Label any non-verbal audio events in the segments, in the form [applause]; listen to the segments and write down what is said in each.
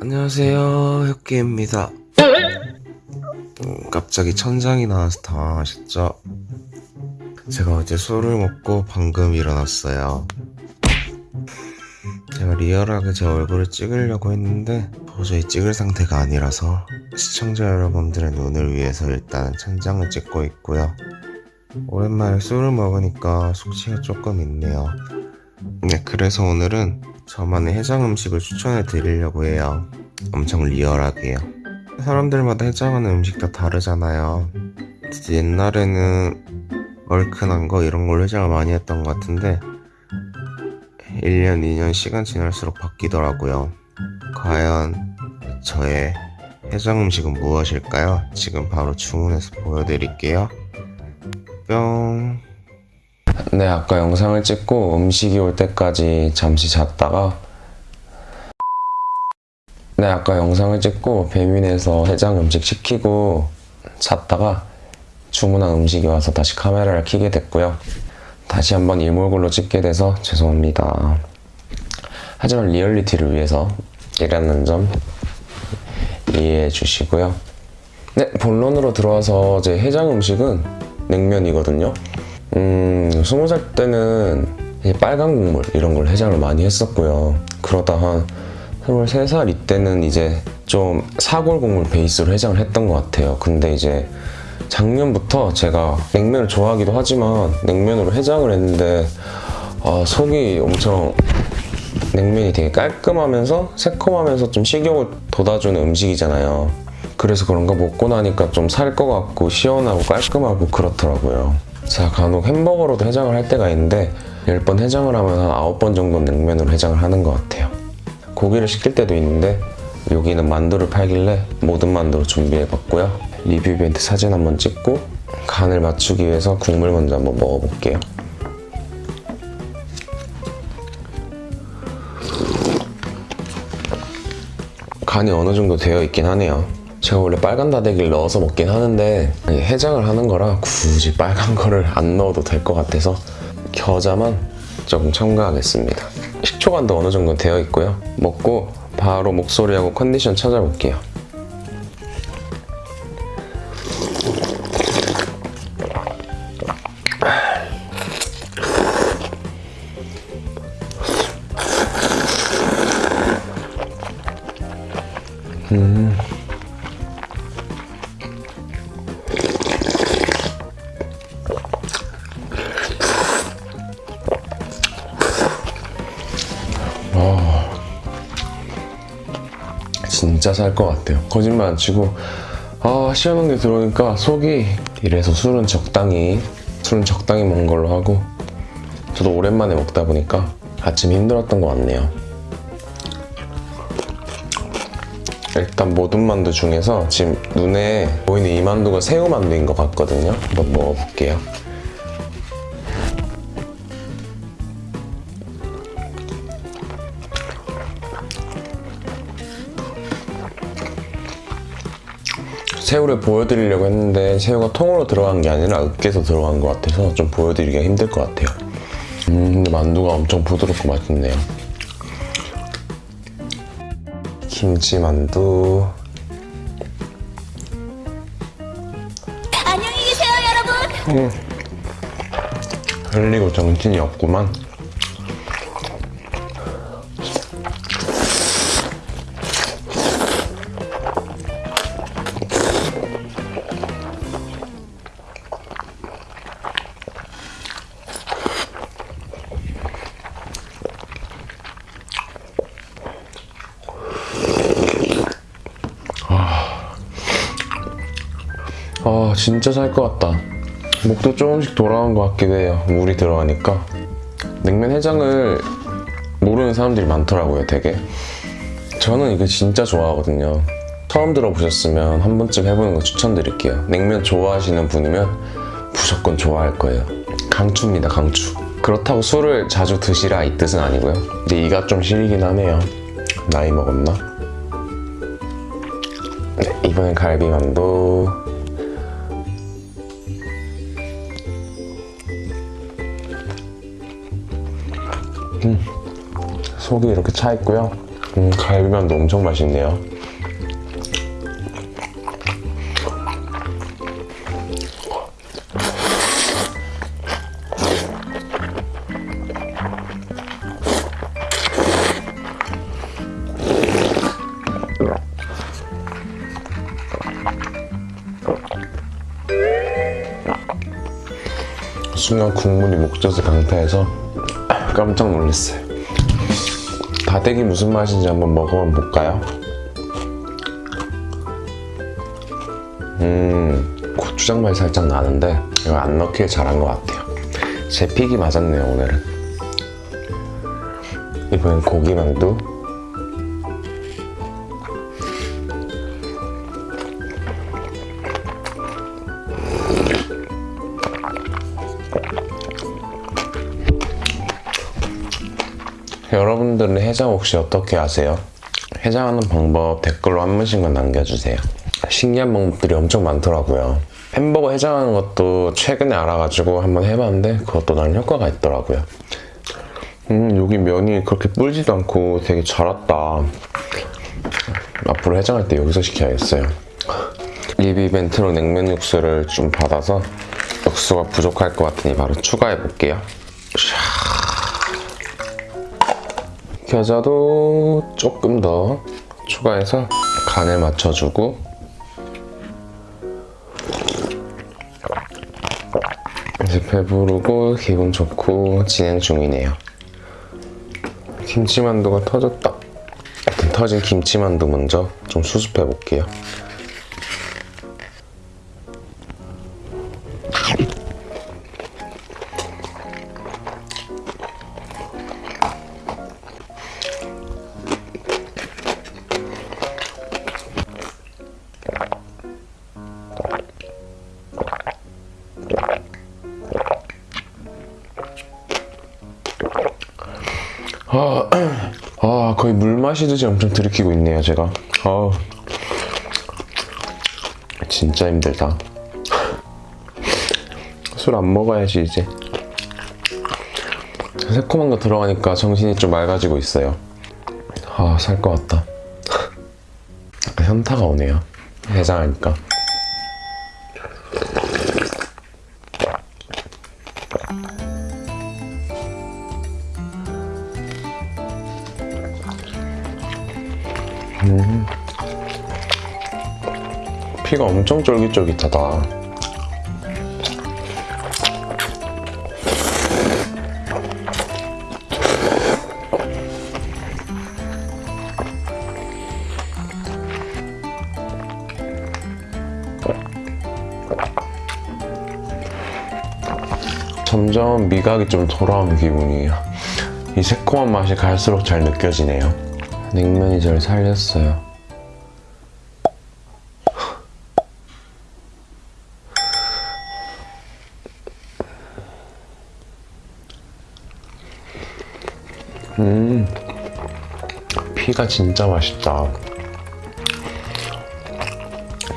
안녕하세요 혁기입니다. 음, 갑자기 천장이 나와서 당황하셨죠? 제가 어제 술을 먹고 방금 일어났어요. 제가 리얼하게 제 얼굴을 찍으려고 했는데 도저히 찍을 상태가 아니라서 시청자 여러분들의 눈을 위해서 일단 천장을 찍고 있고요. 오랜만에 술을 먹으니까 숙취가 조금 있네요 네 그래서 오늘은 저만의 해장 음식을 추천해 드리려고 해요. 엄청 리얼하게요. 사람들마다 해장하는 음식 다 다르잖아요. 옛날에는 얼큰한 거 이런 걸 해장을 많이 했던 것 같은데 1년 2년 시간 지날수록 바뀌더라고요. 과연 저의 해장 음식은 무엇일까요? 지금 바로 주문해서 보여드릴게요. 뿅 네, 아까 영상을 찍고 음식이 올 때까지 잠시 잤다가 네, 아까 영상을 찍고 배민에서 해장 음식 시키고 잤다가 주문한 음식이 와서 다시 카메라를 켜게 됐고요. 다시 한번 이 몰골로 찍게 돼서 죄송합니다. 하지만 리얼리티를 위해서 이라는 점 이해해 주시고요. 네, 본론으로 들어와서 제 해장 음식은 냉면이거든요. 음, 스무 살 때는 이제 빨간 국물 이런 걸 해장을 많이 했었고요. 그러다 한 23살 이때는 이제 좀 사골 국물 베이스로 해장을 했던 것 같아요. 근데 이제 작년부터 제가 냉면을 좋아하기도 하지만 냉면으로 해장을 했는데 아, 속이 엄청 냉면이 되게 깔끔하면서 새콤하면서 좀 식욕을 돋아주는 음식이잖아요. 그래서 그런가 먹고 나니까 좀 살 것 같고 시원하고 깔끔하고 그렇더라고요. 제가 간혹 햄버거로도 해장을 할 때가 있는데 10번 해장을 하면 한 9번 정도 냉면으로 해장을 하는 것 같아요. 고기를 시킬 때도 있는데 여기는 만두를 팔길래 모든 만두로 준비해봤고요. 리뷰 이벤트 사진 한번 찍고 간을 맞추기 위해서 국물 먼저 한번 먹어볼게요. 간이 어느 정도 되어 있긴 하네요. 제가 원래 빨간 다대기를 넣어서 먹긴 하는데 해장을 하는 거라 굳이 빨간 거를 안 넣어도 될 것 같아서 겨자만 조금 첨가하겠습니다. 식초간도 어느 정도 되어 있고요. 먹고 바로 목소리하고 컨디션 찾아볼게요. 진짜 살 것 같아요. 거짓말 안 치고 아 시원한 데 들어오니까 속이 이래서 술은 적당히 술은 적당히 먹는 걸로 하고 저도 오랜만에 먹다 보니까 아침 힘들었던 것 같네요. 일단 모든 만두 중에서 지금 눈에 보이는 이 만두가 새우 만두인 것 같거든요. 한번 먹어볼게요. 새우를 보여드리려고 했는데 새우가 통으로 들어간 게 아니라 으깨서 들어간 것 같아서 좀 보여드리기가 힘들 것 같아요. 음, 근데 만두가 엄청 부드럽고 맛있네요. 김치 만두. 안녕히 계세요, 여러분. 흘리고 정신이 없구만. 아 진짜 살 것 같다. 목도 조금씩 돌아온 것 같기도 해요. 물이 들어가니까. 냉면 해장을 모르는 사람들이 많더라고요 되게. 저는 이거 진짜 좋아하거든요. 처음 들어보셨으면 한 번쯤 해보는 거 추천드릴게요. 냉면 좋아하시는 분이면 무조건 좋아할 거예요. 강추입니다 강추. 그렇다고 술을 자주 드시라 이 뜻은 아니고요. 근데 이가 좀 시리긴 하네요. 나이 먹었나? 네, 이번엔 갈비만두 속이 이렇게 차 있고요. 음, 갈비만두 엄청 맛있네요. 순간 국물이 목젖을 강타해서 깜짝 놀랐어요. 다대기 무슨 맛인지 한번 먹어봐 볼까요? 음, 고추장 맛이 살짝 나는데 이거 안 넣길 잘한 것 같아요. 제 픽이 맞았네요 오늘은. 이번엔 고기만두. 여러분들은 해장 혹시 어떻게 하세요? 해장하는 방법 댓글로 한 번씩만 남겨주세요. 신기한 방법들이 엄청 많더라고요. 햄버거 해장하는 것도 최근에 알아가지고 한번 해봤는데 그것도 난 효과가 있더라고요. 음 여기 면이 그렇게 불지도 않고 되게 잘 왔다. 앞으로 해장할 때 여기서 시켜야겠어요. 리뷰 이벤트로 냉면 육수를 좀 받아서 육수가 부족할 것 같으니 바로 추가해 볼게요. 겨자도 조금 더 추가해서 간을 맞춰주고 이제 배부르고 기분 좋고 진행 중이네요. 김치만두가 터졌다. 터진 김치만두 먼저 좀 수습해 볼게요. 거의 물 마시듯이 엄청 들이키고 있네요 제가. 아 진짜 힘들다. 술 안 먹어야지 이제. 새콤한 거 들어가니까 정신이 좀 맑아지고 있어요. 아 살 것 같다. [laughs] 현타가 오네요. 해장하니까 피가 엄청 쫄깃쫄깃하다. 점점 미각이 좀 돌아오는 기분이에요. 이 새콤한 맛이 갈수록 잘 느껴지네요. 냉면이 절 살렸어요. 피가 진짜 맛있다.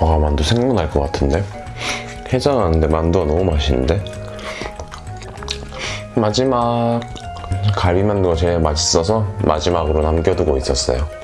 아 만두 생각날 것 같은데? 해장하는데 만두가 너무 맛있는데? 마지막 갈비만두가 제일 맛있어서 마지막으로 남겨두고 있었어요.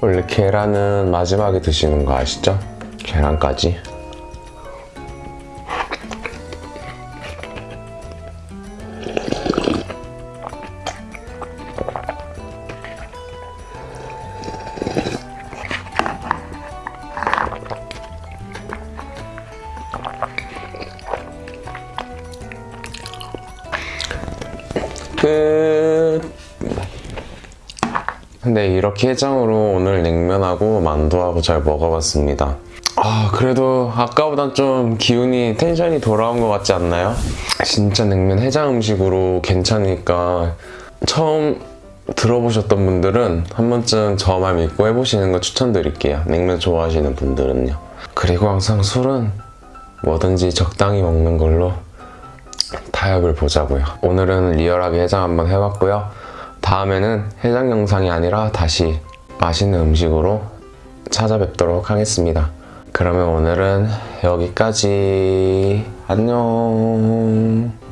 원래 계란은 마지막에 드시는 거 아시죠? 계란까지. 근데 이렇게 해장으로 오늘 냉면하고 만두하고 잘 먹어봤습니다. 아, 아 그래도 아까보단 좀 기운이 텐션이 돌아온 것 같지 않나요? 진짜 냉면 해장 음식으로 괜찮으니까 처음 들어보셨던 분들은 한 번쯤 저만 믿고 해보시는 거 추천드릴게요. 냉면 좋아하시는 분들은요. 그리고 항상 술은 뭐든지 적당히 먹는 걸로 타협을 보자고요. 오늘은 리얼하게 해장 한번 해봤고요. 다음에는 해장 영상이 아니라 다시 맛있는 음식으로 찾아뵙도록 하겠습니다. 그러면 오늘은 여기까지. 안녕.